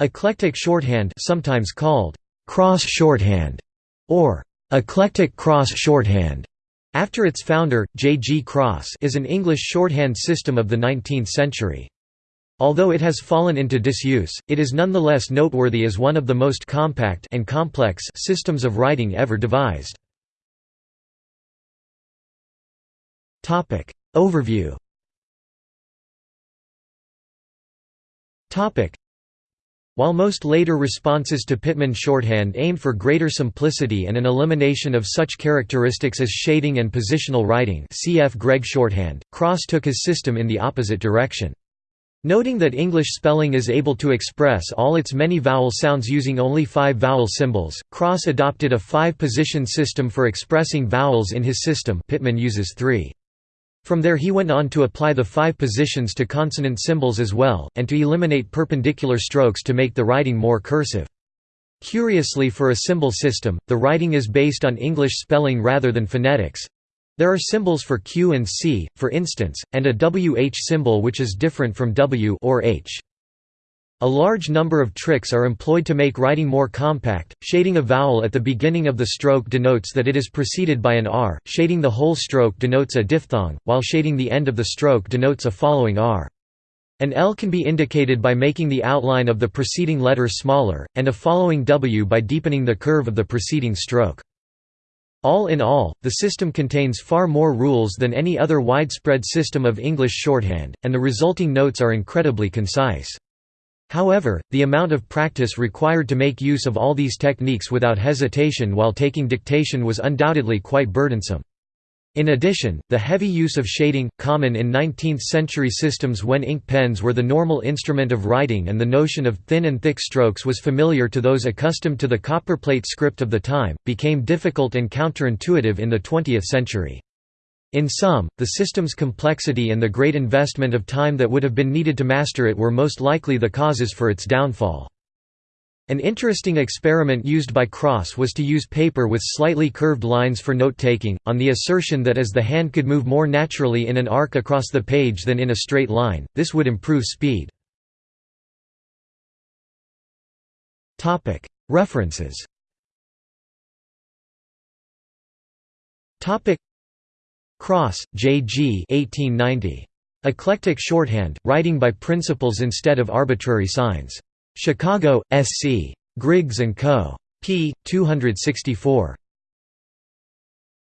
Eclectic shorthand sometimes called cross shorthand or eclectic cross shorthand after its founder, J. G. Cross is an English shorthand system of the 19th century. Although it has fallen into disuse, it is nonetheless noteworthy as one of the most compact and complex systems of writing ever devised. Overview while most later responses to Pitman shorthand aim for greater simplicity and an elimination of such characteristics as shading and positional writing cf. Gregg shorthand, Cross took his system in the opposite direction. Noting that English spelling is able to express all its many vowel sounds using only five vowel symbols, Cross adopted a five-position system for expressing vowels in his system Pitman uses three. From there he went on to apply the five positions to consonant symbols as well, and to eliminate perpendicular strokes to make the writing more cursive. Curiously for a symbol system, the writing is based on English spelling rather than phonetics. There are symbols for Q and C, for instance, and a WH symbol which is different from W or H. A large number of tricks are employed to make writing more compact. Shading a vowel at the beginning of the stroke denotes that it is preceded by an R, shading the whole stroke denotes a diphthong, while shading the end of the stroke denotes a following R. An L can be indicated by making the outline of the preceding letter smaller, and a following W by deepening the curve of the preceding stroke. All in all, the system contains far more rules than any other widespread system of English shorthand, and the resulting notes are incredibly concise. However, the amount of practice required to make use of all these techniques without hesitation while taking dictation was undoubtedly quite burdensome. In addition, the heavy use of shading, common in 19th-century systems when ink pens were the normal instrument of writing and the notion of thin and thick strokes was familiar to those accustomed to the copperplate script of the time, became difficult and counterintuitive in the 20th century. In sum, the system's complexity and the great investment of time that would have been needed to master it were most likely the causes for its downfall. An interesting experiment used by Cross was to use paper with slightly curved lines for note-taking, on the assertion that as the hand could move more naturally in an arc across the page than in a straight line, this would improve speed. References Cross, J. G. 1890. Eclectic Shorthand, Writing by Principles Instead of Arbitrary Signs. Chicago, S. C. Griggs & Co. p. 264.